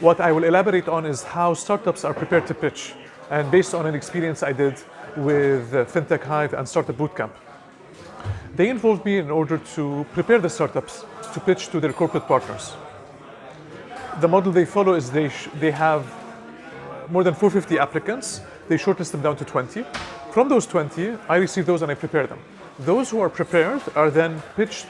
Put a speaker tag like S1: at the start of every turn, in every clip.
S1: What I will elaborate on is how startups are prepared to pitch, and based on an experience I did with uh, FinTech Hive and Startup Bootcamp. They involved me in order to prepare the startups to pitch to their corporate partners. The model they follow is they, they have more than 450 applicants. They shortlist them down to 20. From those 20, I receive those and I prepare them. Those who are prepared are then pitched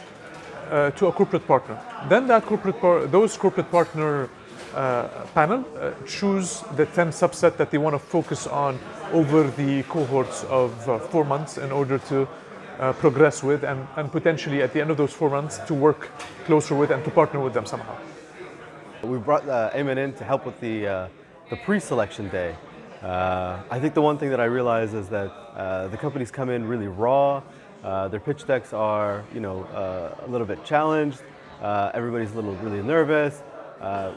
S1: uh, to a corporate partner. Then that corporate those corporate partner uh, panel uh, choose the 10 subset that they want to focus on over the cohorts of uh, four months in order to uh, progress with and, and potentially at the end of those four months to work closer with and to partner with them somehow.
S2: We brought uh, in to help with the, uh, the pre-selection day. I think the one thing that I realize is that the companies come in really raw. Their pitch decks are, you know, a little bit challenged. everybody's a little really nervous.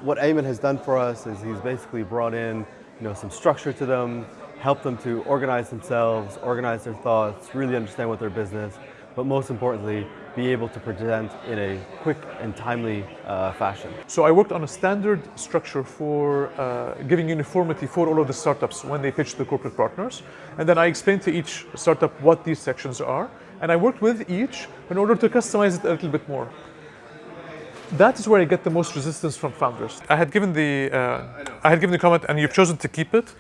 S2: What Ayman has done for us is he's basically brought in, you know, some structure to them, help them to organize themselves, organize their thoughts, really understand what their business, but most importantly, be able to present in a quick and timely uh, fashion.
S1: So I worked on a standard structure for uh, giving uniformity for all of the startups when they pitch to corporate partners. And then I explained to each startup what these sections are. And I worked with each in order to customize it a little bit more. That is where I get the most resistance from founders. I had given the uh, I had given the comment, and you've chosen to keep it.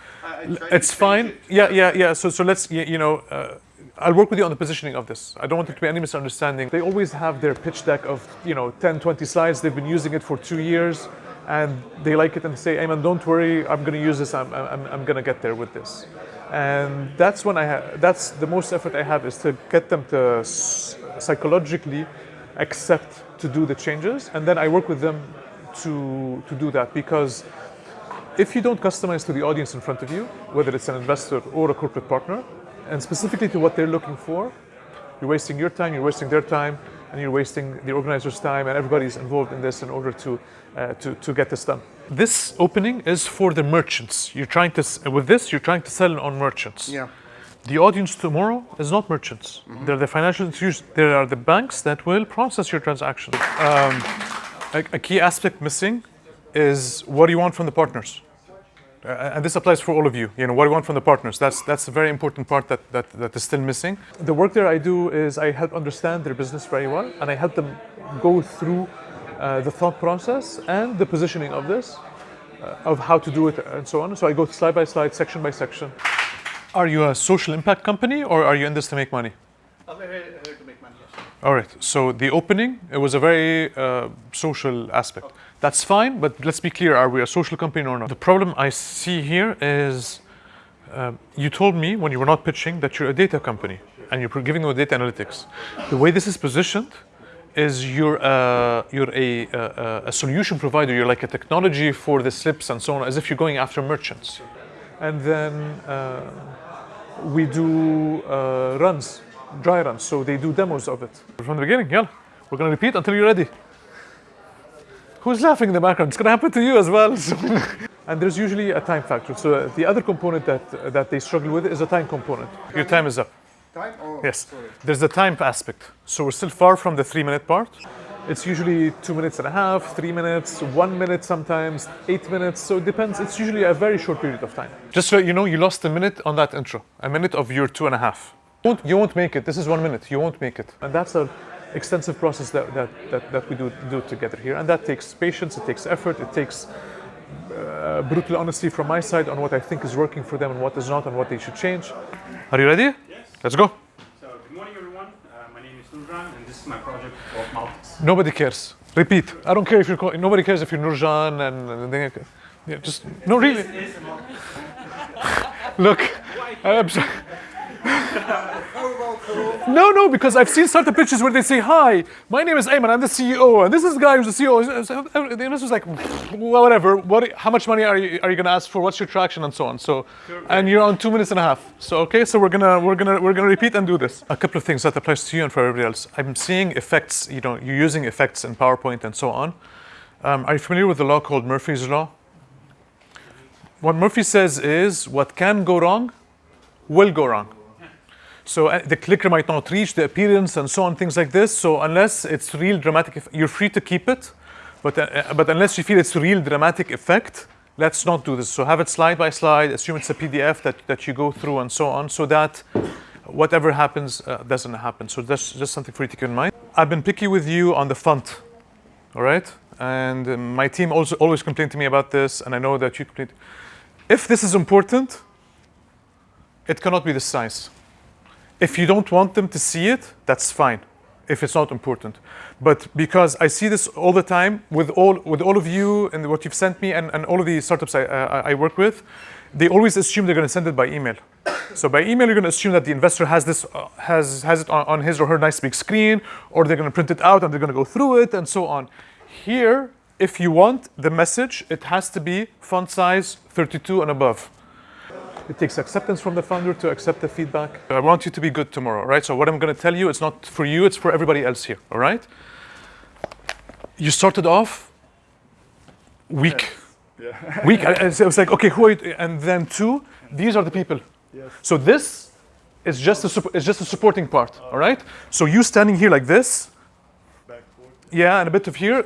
S1: It's fine. Yeah, yeah, yeah. So, so let's you know. Uh, I'll work with you on the positioning of this. I don't want there to be any misunderstanding. They always have their pitch deck of, you know, 10, 20 slides. They've been using it for two years and they like it and say, Ayman, don't worry, I'm going to use this. I'm, I'm, I'm going to get there with this. And that's when I have, that's the most effort I have is to get them to psychologically accept to do the changes. And then I work with them to, to do that because if you don't customize to the audience in front of you, whether it's an investor or a corporate partner, and specifically to what they're looking for, you're wasting your time, you're wasting their time, and you're wasting the organizer's time, and everybody's involved in this in order to, uh, to, to get this done. This opening is for the merchants. You're trying to, with this, you're trying to sell on merchants.
S3: Yeah.
S1: The audience tomorrow is not merchants. Mm -hmm. They're the financial institutions. There are the banks that will process your transaction. Um, a, a key aspect missing is what do you want from the partners? Uh, and this applies for all of you. You know, what do you want from the partners? That's, that's a very important part that, that, that is still missing. The work there I do is I help understand their business very well, and I help them go through uh, the thought process and the positioning of this, uh, of how to do it and so on. So I go slide by slide, section by section. Are you a social impact company or are you in this to make money?
S3: I'm here to make money, yes.
S1: All right, so the opening, it was a very uh, social aspect. Okay. That's fine, but let's be clear, are we a social company or not? The problem I see here is uh, you told me when you were not pitching that you're a data company and you're giving them data analytics. The way this is positioned is you're, a, you're a, a, a, solution provider, you're like a technology for the slips and so on, as if you're going after merchants. And then uh, we do uh, runs, dry runs, so they do demos of it. From the beginning, yeah. We're going to repeat until you're ready. Who's laughing in the background? It's going to happen to you as well. and there's usually a time factor. So the other component that, that they struggle with is a time component. Your time is up.
S3: Time? Oh,
S1: yes.
S3: Sorry.
S1: There's the time aspect. So we're still far from the three minute part. It's usually two minutes and a half, three minutes, one minute sometimes, eight minutes. So it depends. It's usually a very short period of time. Just so you know, you lost a minute on that intro. A minute of your two and a half. You won't, you won't make it. This is one minute. You won't make it. And that's a extensive process that, that, that, that we do, do together here. And that takes patience, it takes effort, it takes uh, brutal honesty from my side on what I think is working for them and what is not and what they should change. Are you ready?
S4: Yes.
S1: Let's go.
S4: So, good morning everyone. Uh, my name is Nurjan and this is my project of Maltese.
S1: Nobody cares. Repeat. I don't care if you're, nobody cares if you're Nurjan and, and, and yeah, just, no really. Look, I'm sorry. No, no, because I've seen startup pitches where they say, hi, my name is Ayman, I'm the CEO, and this is the guy who's the CEO. This was like, well, whatever, what, how much money are you, are you gonna ask for, what's your traction, and so on. So, and you're on two minutes and a half. So, okay, so we're gonna, we're gonna, we're gonna repeat and do this. A couple of things that applies to you and for everybody else. I'm seeing effects, you know, you're using effects in PowerPoint and so on. Um, are you familiar with the law called Murphy's Law? What Murphy says is, what can go wrong will go wrong. So uh, the clicker might not reach the appearance and so on, things like this. So unless it's real dramatic, you're free to keep it. But, uh, but unless you feel it's real dramatic effect, let's not do this. So have it slide by slide, assume it's a PDF that, that you go through and so on, so that whatever happens uh, doesn't happen. So that's just something for you to keep in mind. I've been picky with you on the font, all right? And uh, my team also always complained to me about this, and I know that you complain. If this is important, it cannot be this size. If you don't want them to see it, that's fine. If it's not important, but because I see this all the time with all with all of you and what you've sent me and, and all of the startups I, uh, I work with, they always assume they're going to send it by email. So by email, you're going to assume that the investor has this uh, has has it on, on his or her nice big screen, or they're going to print it out and they're going to go through it and so on. Here, if you want the message, it has to be font size 32 and above. It takes acceptance from the founder to accept the feedback. I want you to be good tomorrow, right? So what I'm going to tell you, it's not for you, it's for everybody else here, all right? You started off weak. weak. I, I was like, okay, who are you? And then two, these are the people. So this is just a, is just a supporting part, all right? So you standing here like this, yeah, and a bit of here.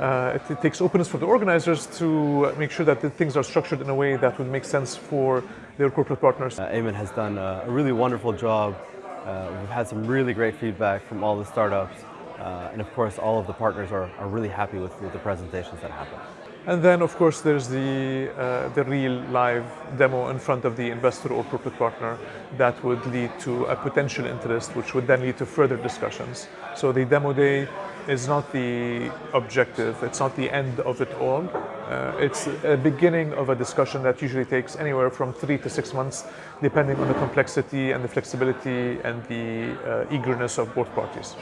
S1: Uh, it, it takes openness for the organizers to make sure that the things are structured in a way that would make sense for their corporate partners.
S2: Uh, Ayman has done a, a really wonderful job. Uh, we've had some really great feedback from all the startups. Uh, and of course, all of the partners are, are really happy with, with the presentations that happen.
S1: And then, of course, there's the, uh, the real live demo in front of the investor or corporate partner that would lead to a potential interest, which would then lead to further discussions. So the demo day is not the objective, it's not the end of it all. Uh, it's a beginning of a discussion that usually takes anywhere from three to six months, depending on the complexity and the flexibility and the uh, eagerness of both parties.